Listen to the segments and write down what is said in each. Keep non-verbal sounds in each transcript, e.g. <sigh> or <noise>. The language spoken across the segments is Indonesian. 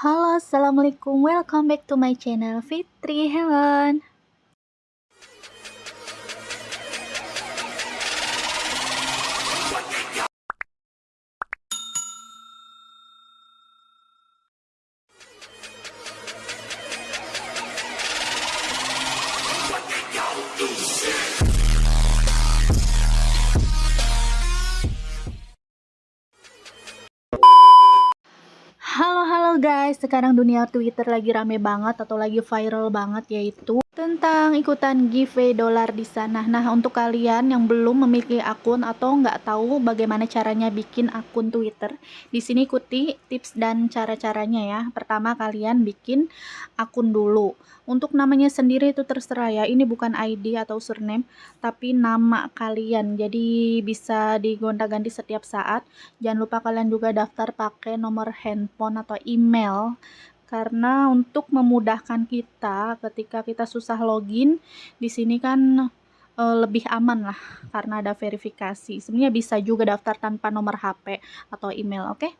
Halo, Assalamualaikum. Welcome back to my channel Fitri Hewan. Halo guys, sekarang dunia Twitter lagi rame banget atau lagi viral banget yaitu tentang ikutan giveaway dolar di sana. Nah, untuk kalian yang belum memiliki akun atau nggak tahu bagaimana caranya bikin akun Twitter, di sini ikuti tips dan cara-caranya ya. Pertama, kalian bikin akun dulu. Untuk namanya sendiri itu terserah ya. Ini bukan ID atau surname, tapi nama kalian. Jadi bisa digonta-ganti setiap saat. Jangan lupa kalian juga daftar pakai nomor handphone atau email karena untuk memudahkan kita ketika kita susah login di sini kan e, lebih aman lah karena ada verifikasi sebenarnya bisa juga daftar tanpa nomor HP atau email oke okay?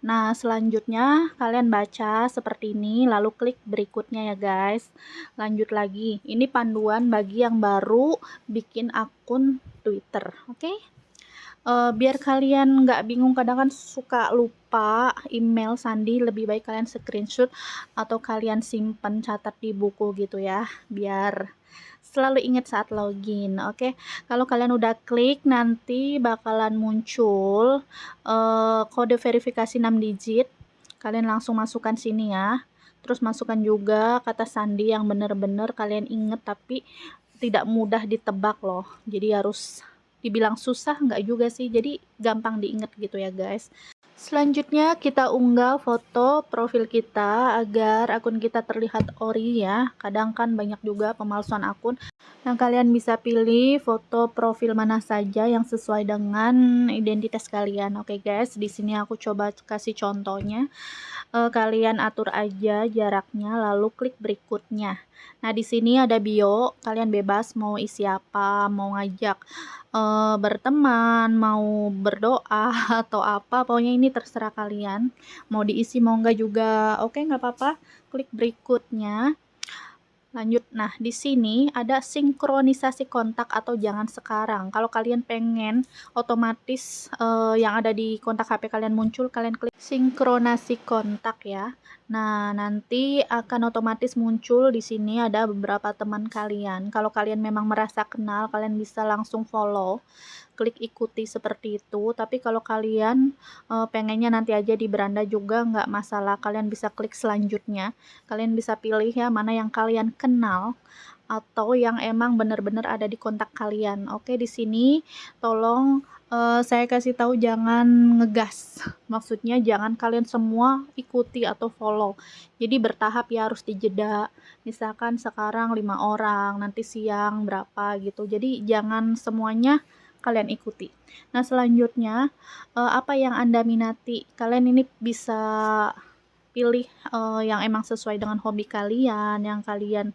Nah, selanjutnya kalian baca seperti ini, lalu klik berikutnya ya guys. Lanjut lagi, ini panduan bagi yang baru bikin akun Twitter, oke? Okay? Uh, biar kalian nggak bingung kadang kan suka lupa email sandi lebih baik kalian screenshot atau kalian simpan catat di buku gitu ya biar selalu ingat saat login oke? Okay? kalau kalian udah klik nanti bakalan muncul uh, kode verifikasi 6 digit. Kalian langsung masukkan sini ya. Terus masukkan juga kata sandi yang benar-benar kalian inget tapi tidak mudah ditebak loh. Jadi harus dibilang susah nggak juga sih jadi gampang diinget gitu ya guys selanjutnya kita unggah foto profil kita agar akun kita terlihat ori ya kadang kan banyak juga pemalsuan akun Nah, kalian bisa pilih foto profil mana saja yang sesuai dengan identitas kalian. Oke, okay, guys, di sini aku coba kasih contohnya. Uh, kalian atur aja jaraknya lalu klik berikutnya. Nah, di sini ada bio, kalian bebas mau isi apa, mau ngajak uh, berteman, mau berdoa <laughs> atau apa, pokoknya ini terserah kalian. Mau diisi mau enggak juga. Oke, nggak apa-apa. Klik berikutnya. Lanjut, nah di sini ada sinkronisasi kontak atau jangan sekarang. Kalau kalian pengen otomatis uh, yang ada di kontak HP kalian muncul, kalian klik sinkronasi kontak ya. Nah, nanti akan otomatis muncul di sini ada beberapa teman kalian. Kalau kalian memang merasa kenal, kalian bisa langsung follow klik ikuti seperti itu. Tapi kalau kalian e, pengennya nanti aja di beranda juga nggak masalah kalian bisa klik selanjutnya. Kalian bisa pilih ya mana yang kalian kenal atau yang emang benar-benar ada di kontak kalian. Oke di sini tolong uh, saya kasih tahu jangan ngegas. Maksudnya jangan kalian semua ikuti atau follow. Jadi bertahap ya harus dijeda misalkan sekarang lima orang nanti siang berapa gitu. Jadi jangan semuanya kalian ikuti. Nah, selanjutnya uh, apa yang Anda minati? Kalian ini bisa pilih uh, yang emang sesuai dengan hobi kalian, yang kalian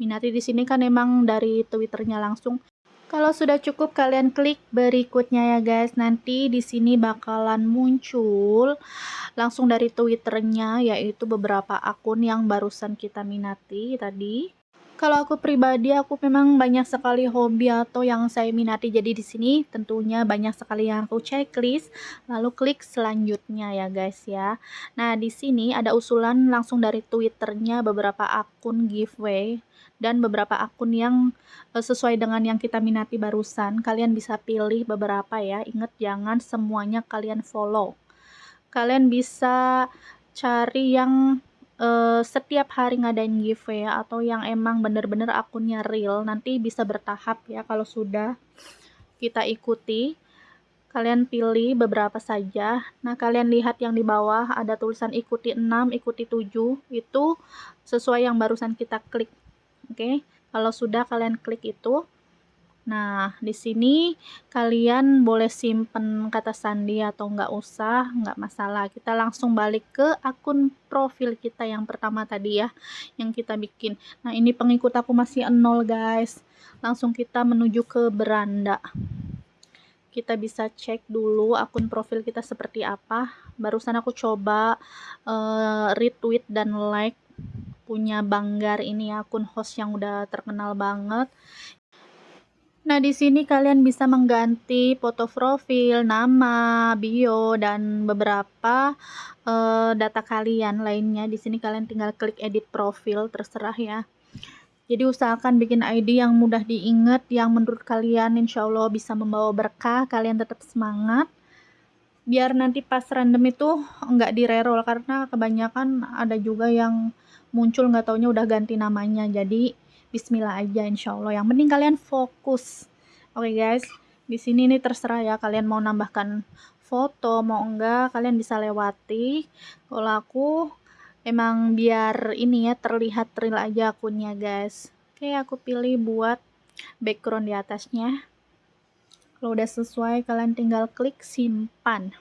minati di sini kan emang dari Twitternya langsung. Kalau sudah cukup kalian klik berikutnya ya guys. Nanti di sini bakalan muncul langsung dari Twitternya yaitu beberapa akun yang barusan kita minati tadi. Kalau aku pribadi, aku memang banyak sekali hobi atau yang saya minati. Jadi di sini tentunya banyak sekali yang aku checklist, lalu klik selanjutnya ya guys ya. Nah, di sini ada usulan langsung dari Twitternya beberapa akun giveaway dan beberapa akun yang eh, sesuai dengan yang kita minati barusan. Kalian bisa pilih beberapa ya. Ingat jangan semuanya kalian follow. Kalian bisa cari yang uh, setiap hari ngadain giveaway atau yang emang bener-bener akunnya real nanti bisa bertahap ya kalau sudah kita ikuti. Kalian pilih beberapa saja. Nah kalian lihat yang di bawah ada tulisan ikuti 6 ikuti 7 itu sesuai yang barusan kita klik. Oke kalau sudah kalian klik itu Nah, di sini kalian boleh simpen kata sandi atau nggak usah, nggak masalah. Kita langsung balik ke akun profil kita yang pertama tadi ya, yang kita bikin. Nah, ini pengikut aku masih nol guys. Langsung kita menuju ke beranda. kita bisa cek dulu akun profil kita seperti apa barusan aku coba uh, retweet dan like punya Banggar ini akun host yang udah terkenal banget Nah, di sini kalian bisa mengganti foto profil, nama, bio, dan beberapa uh, data kalian lainnya. Di sini kalian tinggal klik edit profil, terserah ya. Jadi usahakan bikin ID yang mudah diingat, yang menurut kalian insya Allah bisa membawa berkah, kalian tetap semangat. Biar nanti pas random itu nggak di reroll karena kebanyakan ada juga yang muncul nggak taunya udah ganti namanya. Jadi Bismillah aja insya Allah. Yang penting kalian fokus. Oke okay, guys, di sini nih terserah ya kalian mau nambahkan foto mau enggak kalian bisa lewati. Kalau aku emang biar ini ya terlihat real aja akunnya guys oke aku pilih buat background di atasnya kalau udah sesuai kalian tinggal klik simpan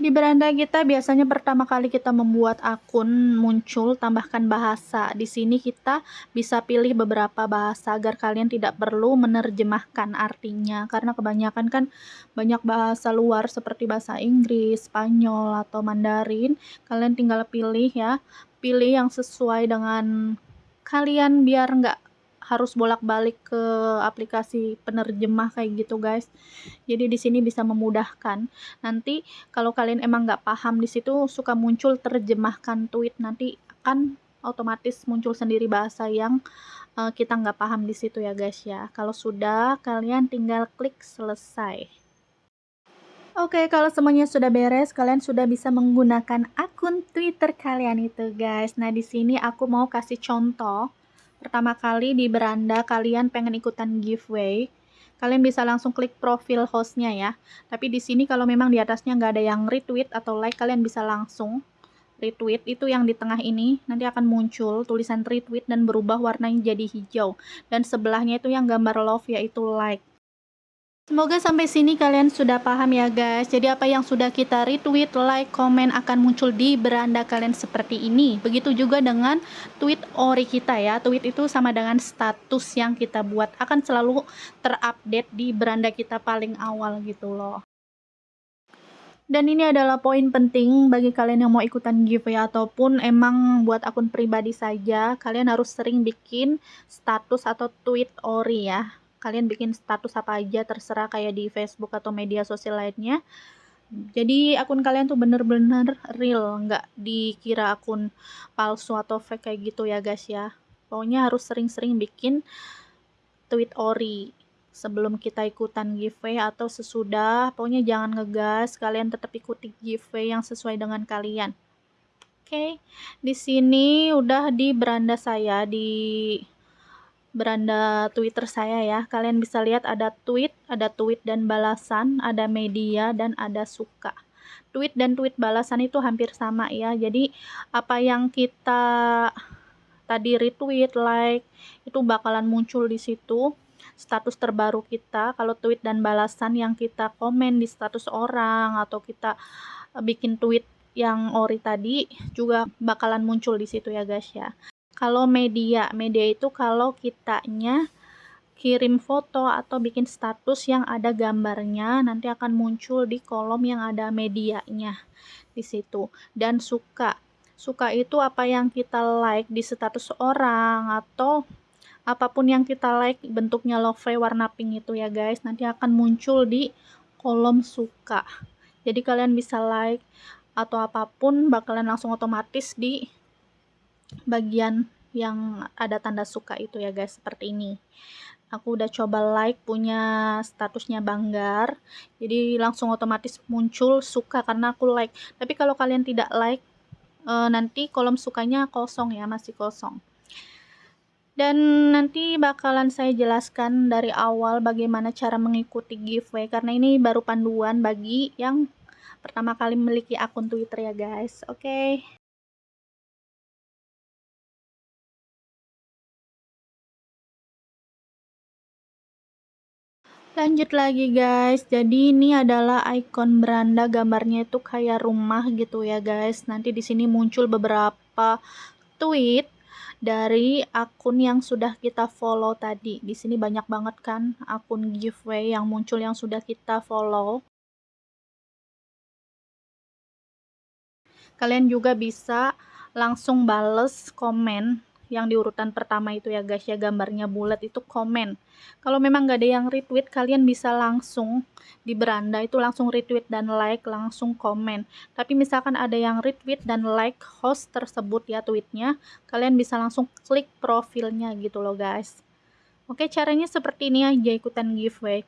Di beranda kita biasanya pertama kali kita membuat akun muncul tambahkan bahasa. Di sini kita bisa pilih beberapa bahasa agar kalian tidak perlu menerjemahkan artinya karena kebanyakan kan banyak bahasa luar seperti bahasa Inggris, Spanyol atau Mandarin. Kalian tinggal pilih ya, pilih yang sesuai dengan kalian biar nggak harus bolak-balik ke aplikasi penerjemah kayak gitu guys. Jadi di sini bisa memudahkan. Nanti kalau kalian emang nggak paham di situ suka muncul terjemahkan tweet. Nanti akan otomatis muncul sendiri bahasa yang uh, kita nggak paham di situ ya guys ya. Kalau sudah kalian tinggal klik selesai. Oke, okay, kalau semuanya sudah beres, kalian sudah bisa menggunakan akun Twitter kalian itu, guys. Nah, di sini aku mau kasih contoh pertama kali di beranda kalian pengen ikutan giveaway, kalian bisa langsung klik profil hostnya ya. Tapi di sini kalau memang di atasnya nggak ada yang retweet atau like, kalian bisa langsung retweet. Itu yang di tengah ini. Nanti akan muncul tulisan retweet dan berubah warnanya jadi hijau. Dan sebelahnya itu yang gambar love yaitu like Semoga sampai sini kalian sudah paham ya guys. Jadi apa yang sudah kita retweet, like, komen akan muncul di beranda kalian seperti ini. Begitu juga dengan tweet ori kita ya. Tweet itu sama dengan status yang kita buat akan selalu terupdate di beranda kita paling awal gitu loh. Dan ini adalah poin penting bagi kalian yang mau ikutan giveaway ataupun emang buat akun pribadi saja, kalian harus sering bikin status atau tweet ori ya kalian bikin status apa aja terserah kayak di Facebook atau media sosial lainnya. Jadi akun kalian tuh bener-bener real nggak dikira akun palsu atau fake kayak gitu ya guys ya. Pokoknya harus sering-sering bikin tweet ori sebelum kita ikutan giveaway atau sesudah. Pokoknya jangan ngegas kalian tetap ikuti giveaway yang sesuai dengan kalian. Oke okay. di sini udah di beranda saya di beranda Twitter saya ya. Kalian bisa lihat ada tweet, ada tweet dan balasan, ada media dan ada suka. Tweet dan tweet balasan itu hampir sama ya. Jadi apa yang kita tadi retweet, like itu bakalan muncul di situ status terbaru kita. Kalau tweet dan balasan yang kita komen di status orang atau kita bikin tweet yang ori tadi juga bakalan muncul di situ ya guys ya kalau media media itu kalau kitanya kirim foto atau bikin status yang ada gambarnya nanti akan muncul di kolom yang ada medianya di situ. Dan suka. Suka itu apa yang kita like di status orang atau apa pun yang kita like bentuknya love warna pink itu ya guys nanti akan muncul di kolom suka. Jadi kalian bisa like atau apa pun bakalan langsung otomatis di bagian yang ada tanda suka itu ya guys seperti ini aku udah coba like punya statusnya banggar jadi langsung otomatis muncul suka karena aku like tapi kalau kalian tidak like e, nanti kolom sukanya kosong ya masih kosong dan nanti bakalan saya jelaskan dari awal bagaimana cara mengikuti giveaway karena ini baru panduan bagi yang pertama kali memiliki akun Twitter ya guys. Oke. Okay. Lanjut lagi guys jadi ini adalah icon beranda gambarnya itu kayak rumah gitu ya guys nanti di sini muncul beberapa tweet dari akun yang sudah kita follow tadi. Di sini banyak banget kan akun giveaway yang muncul yang sudah kita follow. Kalian juga bisa langsung bales komen yang di urutan pertama itu ya guys ya gambarnya bulat itu komen. Kalau memang gak ada yang retweet kalian bisa langsung di beranda itu langsung retweet dan like langsung komen. Tapi misalkan ada yang retweet dan like host tersebut ya tweetnya kalian bisa langsung klik profilnya gitu loh guys. Oke caranya seperti ini aja ikutan giveaway